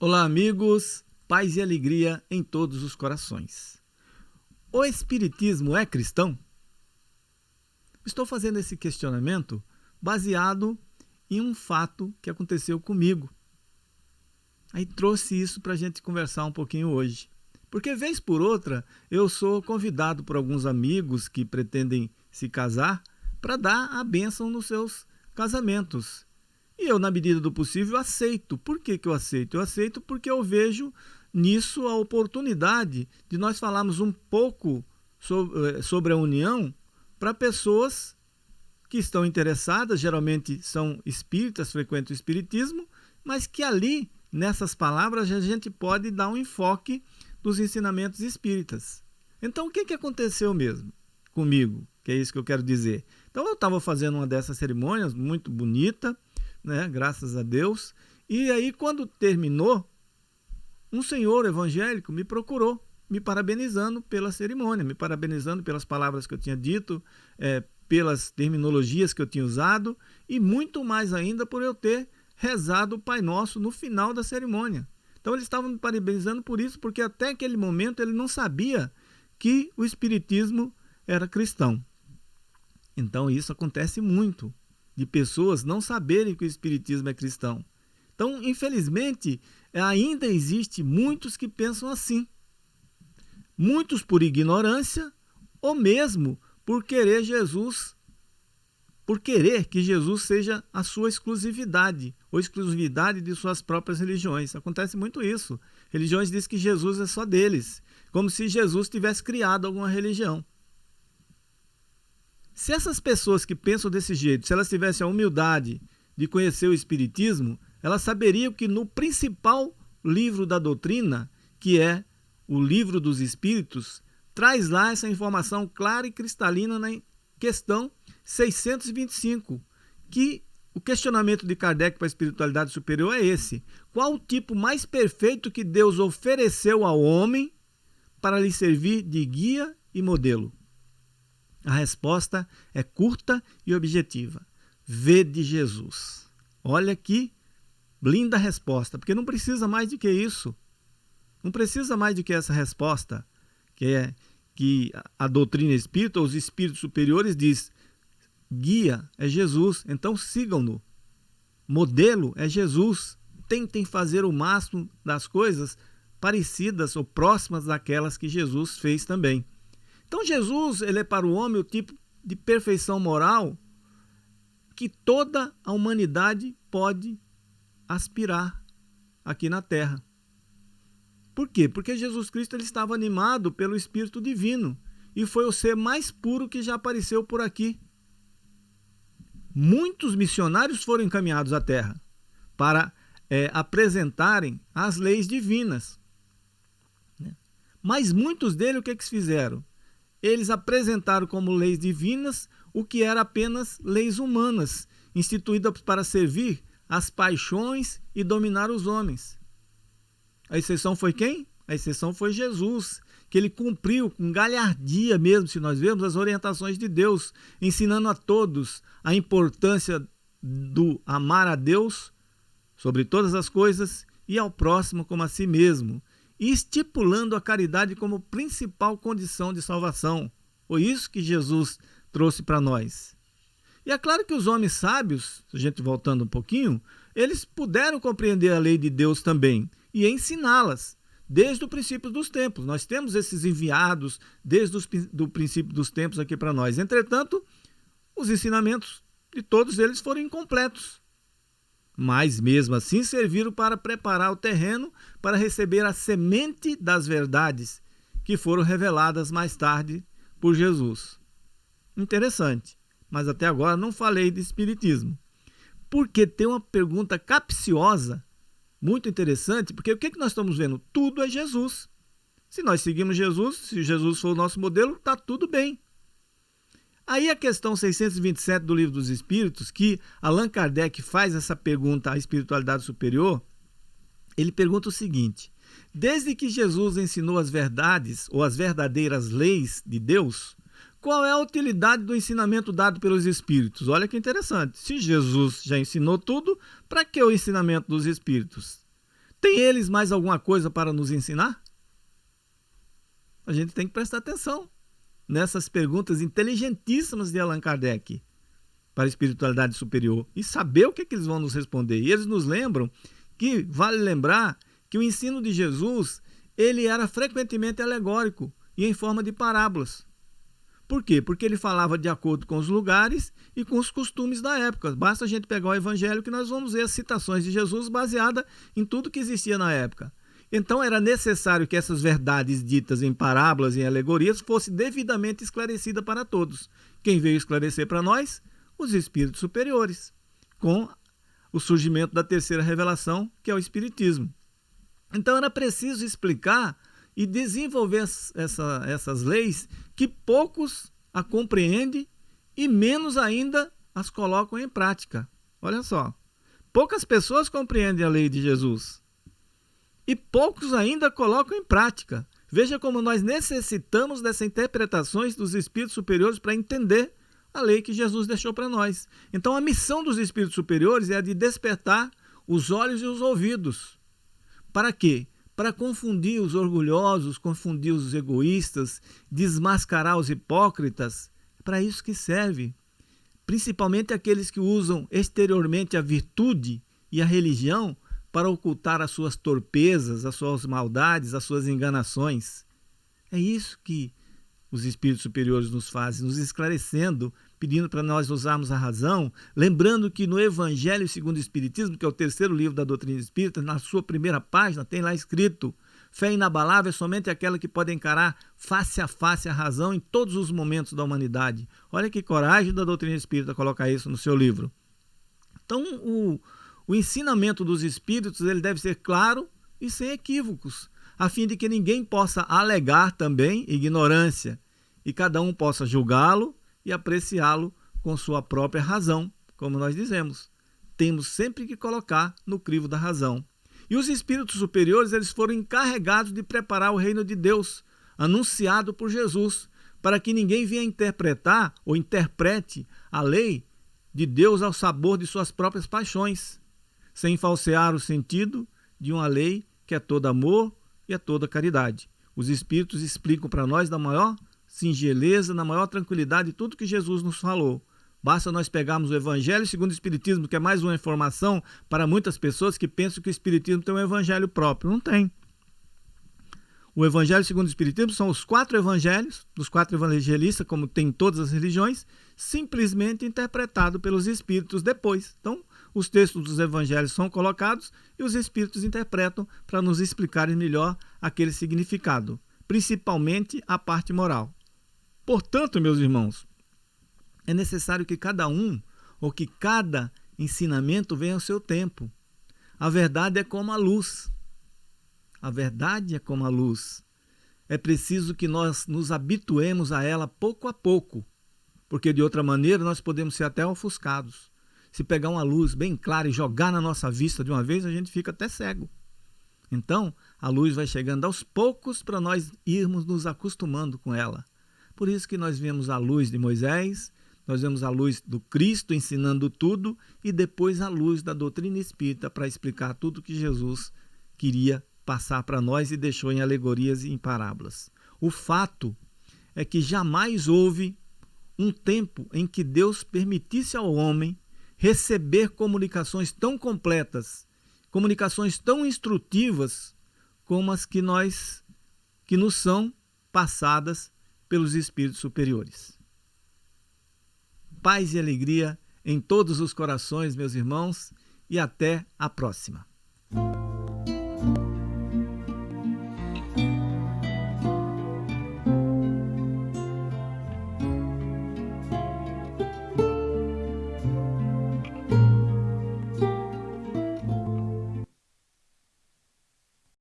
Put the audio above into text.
Olá, amigos, paz e alegria em todos os corações. O Espiritismo é cristão? Estou fazendo esse questionamento baseado em um fato que aconteceu comigo. Aí trouxe isso para a gente conversar um pouquinho hoje. Porque, vez por outra, eu sou convidado por alguns amigos que pretendem se casar para dar a bênção nos seus casamentos. E eu, na medida do possível, aceito. Por que, que eu aceito? Eu aceito porque eu vejo nisso a oportunidade de nós falarmos um pouco sobre, eh, sobre a união para pessoas que estão interessadas, geralmente são espíritas, frequentam o espiritismo, mas que ali, nessas palavras, a gente pode dar um enfoque dos ensinamentos espíritas. Então, o que, que aconteceu mesmo comigo? Que é isso que eu quero dizer. Então, eu estava fazendo uma dessas cerimônias muito bonita, né? Graças a Deus. E aí, quando terminou, um senhor evangélico me procurou, me parabenizando pela cerimônia, me parabenizando pelas palavras que eu tinha dito, é, pelas terminologias que eu tinha usado e muito mais ainda por eu ter rezado o Pai Nosso no final da cerimônia. Então eles estavam me parabenizando por isso, porque até aquele momento ele não sabia que o Espiritismo era cristão. Então isso acontece muito de pessoas não saberem que o Espiritismo é cristão. Então, infelizmente, ainda existe muitos que pensam assim. Muitos por ignorância ou mesmo por querer Jesus, por querer que Jesus seja a sua exclusividade, ou exclusividade de suas próprias religiões. Acontece muito isso. Religiões dizem que Jesus é só deles, como se Jesus tivesse criado alguma religião. Se essas pessoas que pensam desse jeito, se elas tivessem a humildade de conhecer o Espiritismo, elas saberiam que no principal livro da doutrina, que é o Livro dos Espíritos, traz lá essa informação clara e cristalina na questão 625, que o questionamento de Kardec para a espiritualidade superior é esse: qual o tipo mais perfeito que Deus ofereceu ao homem para lhe servir de guia e modelo? A resposta é curta e objetiva. Vede Jesus. Olha que linda resposta, porque não precisa mais do que isso. Não precisa mais do que essa resposta, que é que a doutrina espírita, os espíritos superiores diz: guia é Jesus, então sigam-no. Modelo é Jesus. Tentem fazer o máximo das coisas parecidas ou próximas daquelas que Jesus fez também. Então Jesus ele é para o homem o tipo de perfeição moral que toda a humanidade pode aspirar aqui na Terra. Por quê? Porque Jesus Cristo ele estava animado pelo Espírito Divino e foi o ser mais puro que já apareceu por aqui. Muitos missionários foram encaminhados à Terra para é, apresentarem as leis divinas. Né? Mas muitos deles o que, que fizeram? Eles apresentaram como leis divinas o que era apenas leis humanas, instituídas para servir as paixões e dominar os homens. A exceção foi quem? A exceção foi Jesus, que ele cumpriu com galhardia mesmo, se nós vemos as orientações de Deus, ensinando a todos a importância do amar a Deus sobre todas as coisas e ao próximo como a si mesmo, e estipulando a caridade como principal condição de salvação. Foi isso que Jesus trouxe para nós. E é claro que os homens sábios, a gente voltando um pouquinho, eles puderam compreender a lei de Deus também e ensiná-las desde o princípio dos tempos. Nós temos esses enviados desde o princípio dos tempos aqui para nós. Entretanto, os ensinamentos de todos eles foram incompletos mas mesmo assim serviram para preparar o terreno para receber a semente das verdades que foram reveladas mais tarde por Jesus. Interessante, mas até agora não falei de Espiritismo. Porque tem uma pergunta capciosa, muito interessante, porque o que, que nós estamos vendo? Tudo é Jesus. Se nós seguimos Jesus, se Jesus for o nosso modelo, está tudo bem. Aí a questão 627 do Livro dos Espíritos, que Allan Kardec faz essa pergunta à espiritualidade superior, ele pergunta o seguinte: Desde que Jesus ensinou as verdades ou as verdadeiras leis de Deus, qual é a utilidade do ensinamento dado pelos espíritos? Olha que interessante. Se Jesus já ensinou tudo, para que o ensinamento dos espíritos? Tem eles mais alguma coisa para nos ensinar? A gente tem que prestar atenção nessas perguntas inteligentíssimas de Allan Kardec para a espiritualidade superior e saber o que, é que eles vão nos responder. E eles nos lembram que vale lembrar que o ensino de Jesus ele era frequentemente alegórico e em forma de parábolas. Por quê? Porque ele falava de acordo com os lugares e com os costumes da época. Basta a gente pegar o evangelho que nós vamos ver as citações de Jesus baseada em tudo que existia na época. Então era necessário que essas verdades ditas em parábolas e em alegorias fossem devidamente esclarecidas para todos. Quem veio esclarecer para nós? Os espíritos superiores, com o surgimento da terceira revelação, que é o Espiritismo. Então era preciso explicar e desenvolver essa, essas leis que poucos a compreendem e menos ainda as colocam em prática. Olha só, poucas pessoas compreendem a lei de Jesus e poucos ainda colocam em prática. Veja como nós necessitamos dessas interpretações dos espíritos superiores para entender a lei que Jesus deixou para nós. Então, a missão dos espíritos superiores é a de despertar os olhos e os ouvidos. Para quê? Para confundir os orgulhosos, confundir os egoístas, desmascarar os hipócritas. É para isso que serve. Principalmente aqueles que usam exteriormente a virtude e a religião para ocultar as suas torpezas, as suas maldades, as suas enganações. É isso que os espíritos superiores nos fazem, nos esclarecendo, pedindo para nós usarmos a razão, lembrando que no Evangelho segundo o Espiritismo, que é o terceiro livro da doutrina espírita, na sua primeira página tem lá escrito: fé inabalável é somente aquela que pode encarar face a face a razão em todos os momentos da humanidade. Olha que coragem da doutrina espírita colocar isso no seu livro. Então, o, o ensinamento dos espíritos ele deve ser claro e sem equívocos a fim de que ninguém possa alegar também ignorância e cada um possa julgá-lo e apreciá-lo com sua própria razão, como nós dizemos. Temos sempre que colocar no crivo da razão. E os espíritos superiores, eles foram encarregados de preparar o reino de Deus, anunciado por Jesus, para que ninguém venha interpretar ou interprete a lei de Deus ao sabor de suas próprias paixões, sem falsear o sentido de uma lei que é todo amor, e a toda caridade. Os Espíritos explicam para nós da maior singeleza, na maior tranquilidade, tudo que Jesus nos falou. Basta nós pegarmos o Evangelho segundo o Espiritismo, que é mais uma informação para muitas pessoas que pensam que o Espiritismo tem um Evangelho próprio. Não tem. O Evangelho segundo o Espiritismo são os quatro evangelhos, dos quatro evangelistas, como tem em todas as religiões, simplesmente interpretado pelos Espíritos depois. Então, os textos dos evangelhos são colocados e os espíritos interpretam para nos explicarem melhor aquele significado, principalmente a parte moral. Portanto, meus irmãos, é necessário que cada um ou que cada ensinamento venha ao seu tempo. A verdade é como a luz. A verdade é como a luz. É preciso que nós nos habituemos a ela pouco a pouco, porque de outra maneira nós podemos ser até ofuscados se pegar uma luz bem clara e jogar na nossa vista de uma vez, a gente fica até cego. Então, a luz vai chegando aos poucos para nós irmos nos acostumando com ela. Por isso que nós vemos a luz de Moisés, nós vemos a luz do Cristo ensinando tudo e depois a luz da doutrina espírita para explicar tudo que Jesus queria passar para nós e deixou em alegorias e em parábolas. O fato é que jamais houve um tempo em que Deus permitisse ao homem receber comunicações tão completas, comunicações tão instrutivas como as que nós que nos são passadas pelos espíritos superiores. Paz e alegria em todos os corações, meus irmãos, e até a próxima.